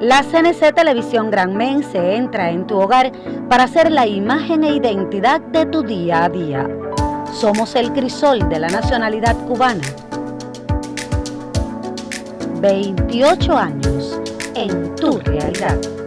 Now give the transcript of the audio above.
La CNC Televisión Gran Men se entra en tu hogar para ser la imagen e identidad de tu día a día. Somos el crisol de la nacionalidad cubana. 28 años en tu realidad.